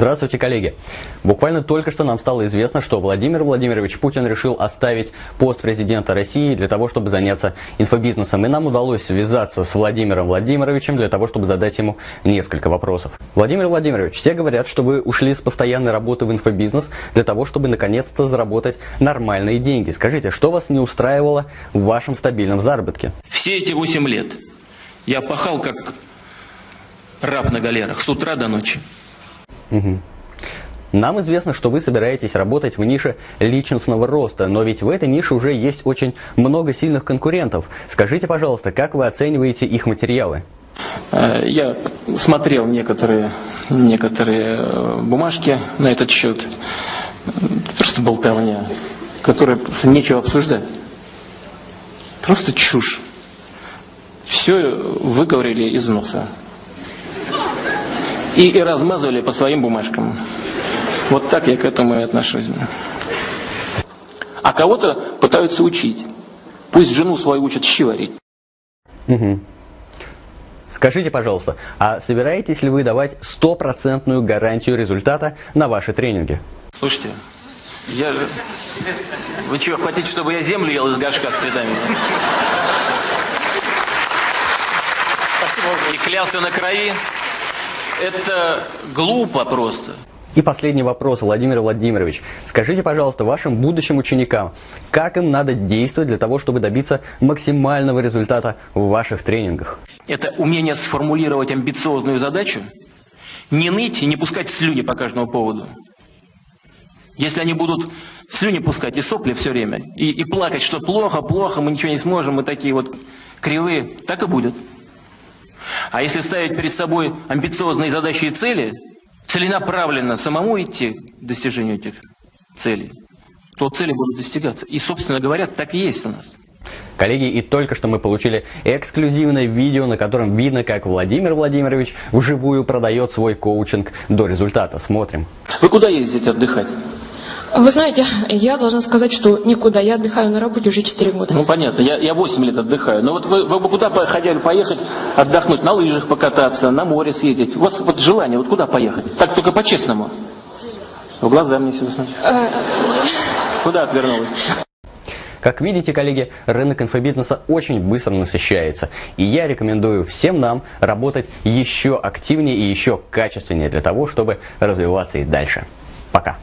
Здравствуйте, коллеги! Буквально только что нам стало известно, что Владимир Владимирович Путин решил оставить пост президента России для того, чтобы заняться инфобизнесом. И нам удалось связаться с Владимиром Владимировичем для того, чтобы задать ему несколько вопросов. Владимир Владимирович, все говорят, что вы ушли с постоянной работы в инфобизнес для того, чтобы наконец-то заработать нормальные деньги. Скажите, что вас не устраивало в вашем стабильном заработке? Все эти 8 лет я пахал как раб на галерах с утра до ночи. Угу. Нам известно, что вы собираетесь работать в нише личностного роста, но ведь в этой нише уже есть очень много сильных конкурентов. Скажите, пожалуйста, как вы оцениваете их материалы? Э, я смотрел некоторые, некоторые э, бумажки на этот счет. Просто болтовня, которая нечего обсуждать. Просто чушь. Все выговорили из носа и, и размазывали по своим бумажкам. Вот так я к этому и отношусь. А кого-то пытаются учить. Пусть жену свою учат щи варить. Угу. Скажите, пожалуйста, а собираетесь ли вы давать стопроцентную гарантию результата на ваши тренинги? Слушайте, я же... Вы что, хотите, чтобы я землю ел из горшка с цветами? Спасибо. И клялся на крови? Это глупо просто. И последний вопрос, Владимир Владимирович. Скажите, пожалуйста, вашим будущим ученикам, как им надо действовать для того, чтобы добиться максимального результата в ваших тренингах? Это умение сформулировать амбициозную задачу, не ныть и не пускать слюни по каждому поводу. Если они будут слюни пускать и сопли все время, и, и плакать, что плохо, плохо, мы ничего не сможем, мы такие вот кривые, так и будет. А если ставить перед собой амбициозные задачи и цели, целенаправленно самому идти к достижению этих целей, то цели будут достигаться. И, собственно говоря, так и есть у нас. Коллеги, и только что мы получили эксклюзивное видео, на котором видно, как Владимир Владимирович вживую продает свой коучинг до результата. Смотрим. Вы куда ездите отдыхать? Вы знаете, я должна сказать, что никуда. Я отдыхаю на работе уже 4 года. Ну, понятно. Я, я 8 лет отдыхаю. Но вот вы, вы бы куда хотели поехать отдохнуть? На лыжах покататься, на море съездить? У вас вот желание, вот куда поехать? Так только по-честному. В глаза мне все смотрите. Э, куда отвернулась? Как видите, коллеги, рынок инфобизнеса очень быстро насыщается. И я рекомендую всем нам работать еще активнее и еще качественнее для того, чтобы развиваться и дальше. Пока.